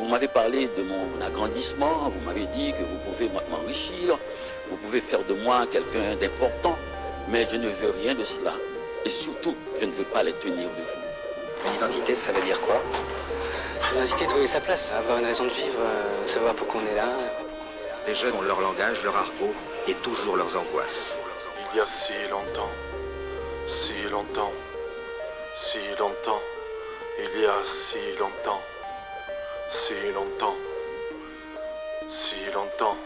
Vous m'avez parlé de mon agrandissement, vous m'avez dit que vous pouvez m'enrichir, vous pouvez faire de moi quelqu'un d'important, mais je ne veux rien de cela. Et surtout, je ne veux pas les tenir de vous. L'identité, ça veut dire quoi? L'identité, trouver sa place, avoir une raison de vivre, euh, savoir pourquoi on est là. Les jeunes ont leur langage, leur argot et toujours leurs angoisses. Il y a si longtemps, si longtemps, si longtemps, il y a si longtemps, si longtemps, si longtemps.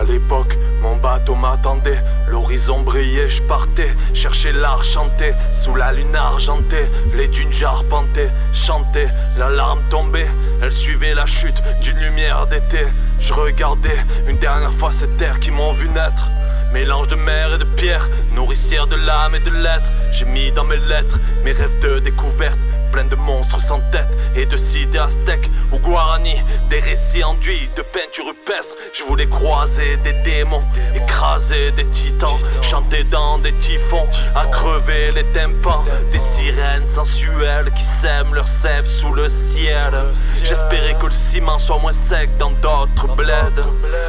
À l'époque, mon bateau m'attendait, l'horizon brillait, je partais, chercher l'art chanté, sous la lune argentée, les dunes j'arpentais, chantais, la larme tombait, elle suivait la chute d'une lumière d'été. Je regardais une dernière fois cette terre qui m'ont vu naître. Mélange de mer et de pierre, nourricière de l'âme et de l'être. J'ai mis dans mes lettres mes rêves de découverte, plein de monstres sans tête et de cités aztèques ou guarani. Des récits enduits de peinture rupestre. Je voulais croiser des démons, écraser des titans, chanter dans des typhons, à crever les tympans. Des sirènes sensuelles qui sèment leur sève sous le ciel. J'espérais que le ciment soit moins sec dans d'autres bleds.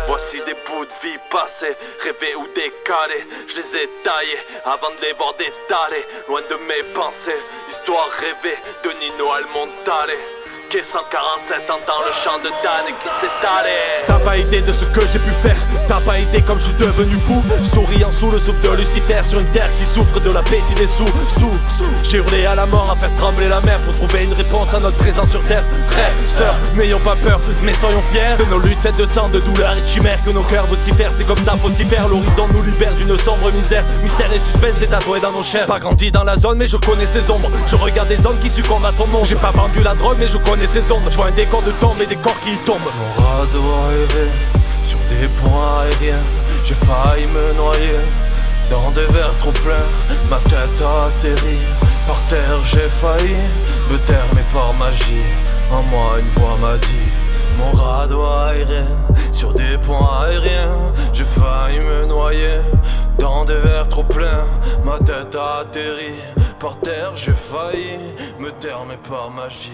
Voici des bouts de vie passés, rêvés ou décalés. Je les ai taillés avant de les voir détaler, loin de mes pensées. Histoire rêvée de Nino Almontale. Qu'est 147 entend le chant de Dan qui s'étalait T'as pas idée de ce que j'ai pu faire. T'as pas idée comme je suis devenu fou. Souriant sous le souffle de Lucifer Sur une terre qui souffre de l'appétit des sous Sous, J'ai hurlé à la mort à faire trembler la mer Pour trouver une réponse à notre présence sur terre. Frères, sœurs, n'ayons pas peur Mais soyons fiers de nos luttes faites de sang, de douleur et de chimères Que nos cœurs vocifèrent, c'est comme ça faut s'y faire. L'horizon nous libère d'une sombre misère. Mystère et suspense est tatoué dans nos chairs. Pas grandi dans la zone mais je connais ses ombres. Je regarde des hommes qui succombent à son nom. J'ai pas vendu la drogue mais je connais ses ombres Je vois un décor de tombe et des corps qui tombent. Mon radeau aéré sur des ponts aériens. J'ai failli me noyer dans des verres trop pleins. Ma tête a atterri par terre j'ai failli Me taire mais par magie. En moi une voix m'a dit Mon radeau aérien sur des ponts aériens. J'ai failli me noyer dans des verres trop pleins. Ma tête a atterri par terre j'ai failli me taire mais par magie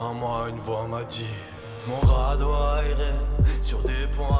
En moi une voix m'a dit Mon radeau aéré sur des ponts